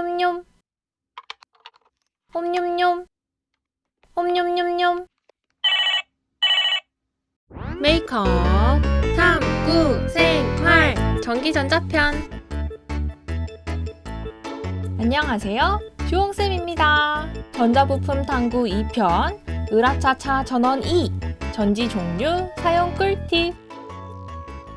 옴뇸뇸 옴뇸뇸 옴뇸뇸뇸 메이크업. 탐구 생활. 전기전자편. 안녕하세요. 주홍쌤입니다. 전자부품 탐구 2편 으라차차 전원 2 전지 종류 사용 꿀팁.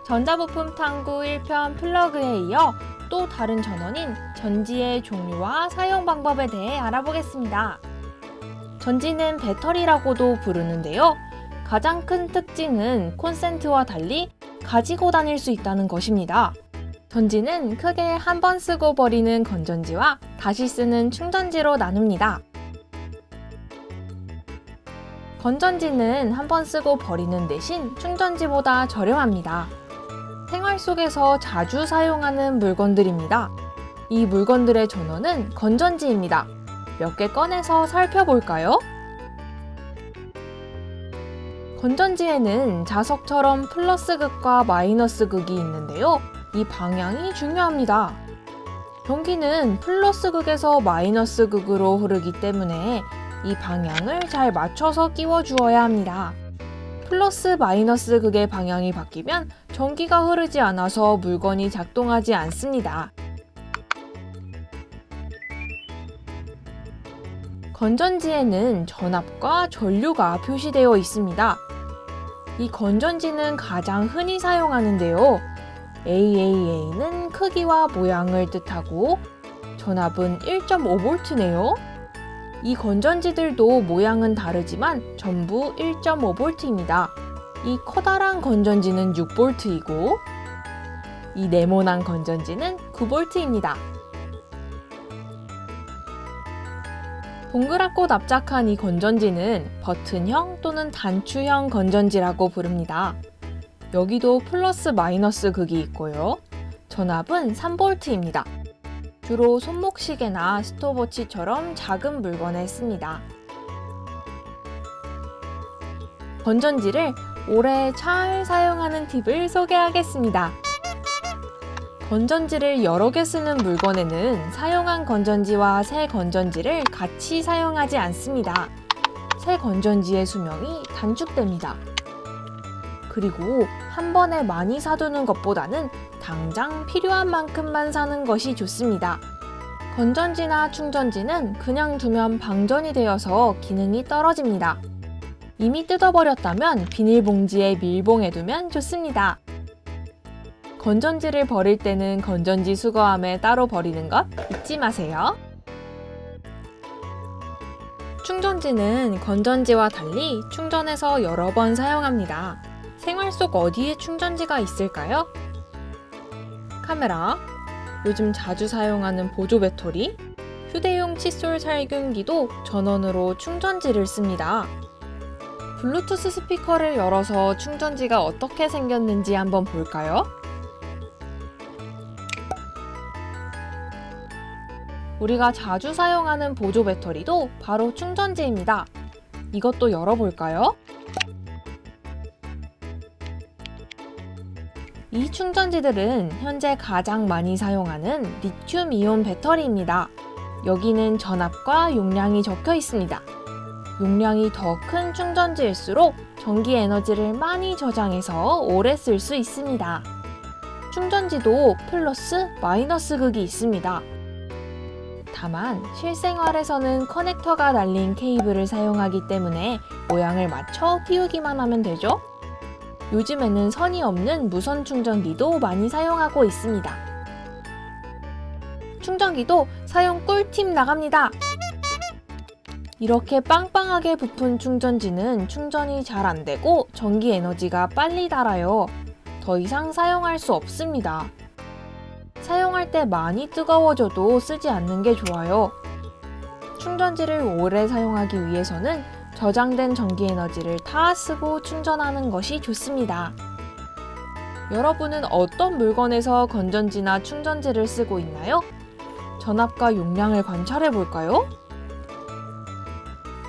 전자부품 탐구 1편 플러그에 이어 또 다른 전원인 전지의 종류와 사용 방법에 대해 알아보겠습니다. 전지는 배터리라고도 부르는데요. 가장 큰 특징은 콘센트와 달리 가지고 다닐 수 있다는 것입니다. 전지는 크게 한 번 쓰고 버리는 건전지와 다시 쓰는 충전지로 나눕니다. 건전지는 한 번 쓰고 버리는 대신 충전지보다 저렴합니다. 생활 속에서 자주 사용하는 물건들입니다. 이 물건들의 전원은 건전지입니다. 몇 개 꺼내서 살펴볼까요? 건전지에는 자석처럼 플러스 극과 마이너스 극이 있는데요. 이 방향이 중요합니다. 전기는 플러스 극에서 마이너스 극으로 흐르기 때문에 이 방향을 잘 맞춰서 끼워 주어야 합니다. 플러스 마이너스 극의 방향이 바뀌면 전기가 흐르지 않아서 물건이 작동하지 않습니다. 건전지에는 전압과 전류가 표시되어 있습니다. 이 건전지는 가장 흔히 사용하는데요. AAA는 크기와 모양을 뜻하고 전압은 1.5V네요. 이 건전지들도 모양은 다르지만 전부 1.5V입니다. 이 커다란 건전지는 6V이고 이 네모난 건전지는 9V입니다. 동그랗고 납작한 이 건전지는 버튼형 또는 단추형 건전지라고 부릅니다. 여기도 플러스 마이너스 극이 있고요. 전압은 3V입니다. 주로 손목시계나 스톱워치처럼 작은 물건에 씁니다. 건전지를 오래 잘 사용하는 팁을 소개하겠습니다. 건전지를 여러 개 쓰는 물건에는 사용한 건전지와 새 건전지를 같이 사용하지 않습니다. 새 건전지의 수명이 단축됩니다. 그리고 한 번에 많이 사두는 것보다는 당장 필요한 만큼만 사는 것이 좋습니다. 건전지나 충전지는 그냥 두면 방전이 되어서 기능이 떨어집니다. 이미 뜯어버렸다면 비닐봉지에 밀봉해 두면 좋습니다. 건전지를 버릴 때는 건전지 수거함에 따로 버리는 것 잊지 마세요. 충전지는 건전지와 달리 충전해서 여러 번 사용합니다. 생활 속 어디에 충전지가 있을까요? 카메라, 요즘 자주 사용하는 보조 배터리, 휴대용 칫솔 살균기도 전원으로 충전지를 씁니다. 블루투스 스피커를 열어서 충전지가 어떻게 생겼는지 한번 볼까요? 우리가 자주 사용하는 보조 배터리도 바로 충전지입니다. 이것도 열어볼까요? 이 충전지들은 현재 가장 많이 사용하는 리튬이온 배터리입니다. 여기는 전압과 용량이 적혀 있습니다. 용량이 더 큰 충전지일수록 전기 에너지를 많이 저장해서 오래 쓸 수 있습니다. 충전지도 플러스, 마이너스 극이 있습니다. 다만 실생활에서는 커넥터가 달린 케이블을 사용하기 때문에 모양을 맞춰 끼우기만 하면 되죠? 요즘에는 선이 없는 무선 충전기도 많이 사용하고 있습니다. 충전기도 사용 꿀팁 나갑니다. 이렇게 빵빵하게 부푼 충전지는 충전이 잘 안되고 전기 에너지가 빨리 닳아요. 더 이상 사용할 수 없습니다. 사용할 때 많이 뜨거워져도 쓰지 않는 게 좋아요. 충전지를 오래 사용하기 위해서는 저장된 전기 에너지를 다 쓰고 충전하는 것이 좋습니다. 여러분은 어떤 물건에서 건전지나 충전지를 쓰고 있나요? 전압과 용량을 관찰해 볼까요?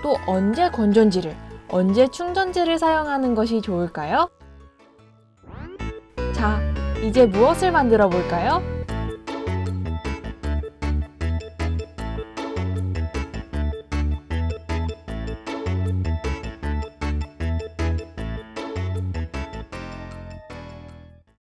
또 언제 건전지를, 언제 충전지를 사용하는 것이 좋을까요? 자, 이제 무엇을 만들어 볼까요?